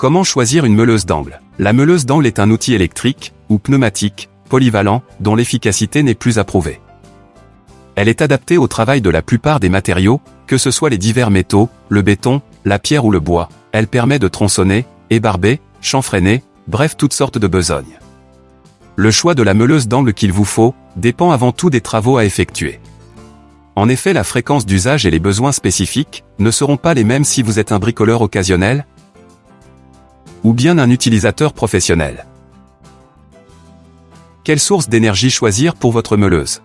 Comment choisir une meuleuse d'angle? La meuleuse d'angle est un outil électrique, ou pneumatique, polyvalent, dont l'efficacité n'est plus approuvée. Elle est adaptée au travail de la plupart des matériaux, que ce soit les divers métaux, le béton, la pierre ou le bois. Elle permet de tronçonner, ébarber, chanfreiner, bref toutes sortes de besognes. Le choix de la meuleuse d'angle qu'il vous faut, dépend avant tout des travaux à effectuer. En effet la fréquence d'usage et les besoins spécifiques, ne seront pas les mêmes si vous êtes un bricoleur occasionnel, ou bien un utilisateur professionnel. Quelle source d'énergie choisir pour votre meuleuse?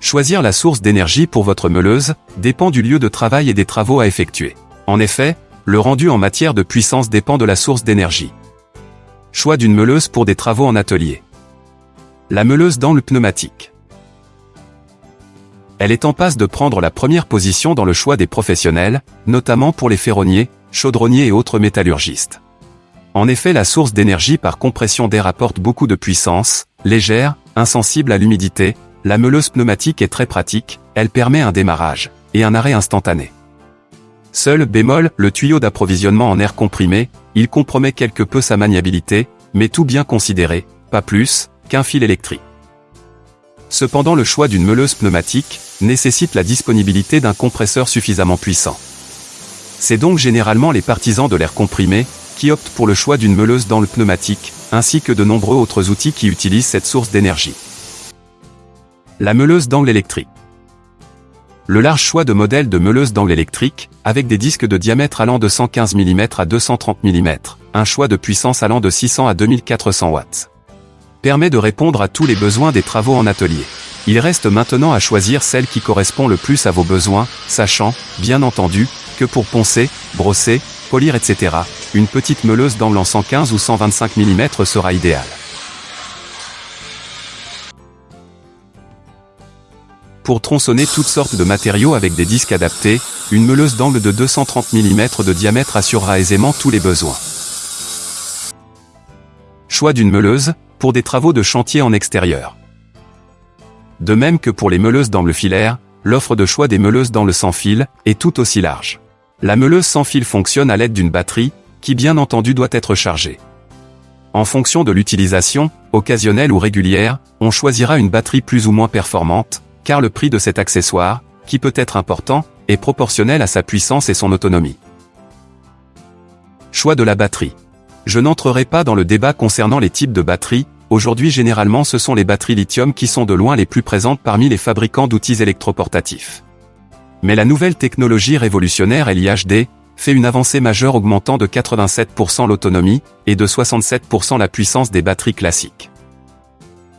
Choisir la source d'énergie pour votre meuleuse dépend du lieu de travail et des travaux à effectuer. En effet, le rendu en matière de puissance dépend de la source d'énergie. Choix d'une meuleuse pour des travaux en atelier. La meuleuse dans le pneumatique. Elle est en passe de prendre la première position dans le choix des professionnels, notamment pour les ferronniers, chaudronniers et autres métallurgistes. En effet la source d'énergie par compression d'air apporte beaucoup de puissance, légère, insensible à l'humidité, la meuleuse pneumatique est très pratique, elle permet un démarrage, et un arrêt instantané. Seul bémol, le tuyau d'approvisionnement en air comprimé, il compromet quelque peu sa maniabilité, mais tout bien considéré, pas plus, qu'un fil électrique. Cependant le choix d'une meuleuse pneumatique, nécessite la disponibilité d'un compresseur suffisamment puissant. C'est donc généralement les partisans de l'air comprimé, qui optent pour le choix d'une meuleuse dans le pneumatique, ainsi que de nombreux autres outils qui utilisent cette source d'énergie. La meuleuse d'angle électrique. Le large choix de modèles de meuleuse d'angle électrique, avec des disques de diamètre allant de 115 mm à 230 mm, un choix de puissance allant de 600 à 2400 watts, permet de répondre à tous les besoins des travaux en atelier. Il reste maintenant à choisir celle qui correspond le plus à vos besoins, sachant, bien entendu, que pour poncer, brosser, polir etc., une petite meuleuse d'angle en 115 ou 125 mm sera idéale. Pour tronçonner toutes sortes de matériaux avec des disques adaptés, une meuleuse d'angle de 230 mm de diamètre assurera aisément tous les besoins. Choix d'une meuleuse, pour des travaux de chantier en extérieur. De même que pour les meuleuses d'angle filaire, l'offre de choix des meuleuses d'angle sans fil est tout aussi large. La meuleuse sans fil fonctionne à l'aide d'une batterie, qui bien entendu doit être chargée. En fonction de l'utilisation, occasionnelle ou régulière, on choisira une batterie plus ou moins performante, car le prix de cet accessoire, qui peut être important, est proportionnel à sa puissance et son autonomie. Choix de la batterie. Je n'entrerai pas dans le débat concernant les types de batteries, aujourd'hui généralement ce sont les batteries lithium qui sont de loin les plus présentes parmi les fabricants d'outils électroportatifs. Mais la nouvelle technologie révolutionnaire LIHD fait une avancée majeure augmentant de 87% l'autonomie et de 67% la puissance des batteries classiques.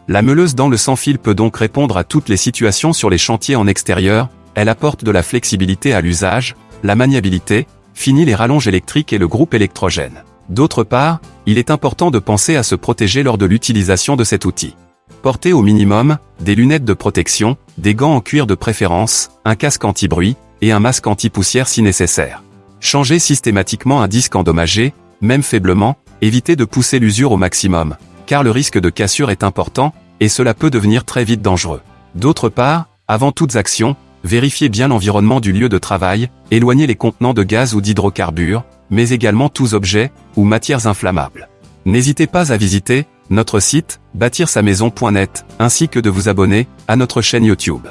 La meuleuse dans le sans-fil peut donc répondre à toutes les situations sur les chantiers en extérieur, elle apporte de la flexibilité à l'usage, la maniabilité, finit les rallonges électriques et le groupe électrogène. D'autre part, il est important de penser à se protéger lors de l'utilisation de cet outil. Portez au minimum, des lunettes de protection, des gants en cuir de préférence, un casque anti-bruit, et un masque anti-poussière si nécessaire. Changez systématiquement un disque endommagé, même faiblement, évitez de pousser l'usure au maximum, car le risque de cassure est important, et cela peut devenir très vite dangereux. D'autre part, avant toutes actions, vérifiez bien l'environnement du lieu de travail, éloignez les contenants de gaz ou d'hydrocarbures, mais également tous objets ou matières inflammables. N'hésitez pas à visiter notre site, bâtir sa maison.net, ainsi que de vous abonner à notre chaîne YouTube.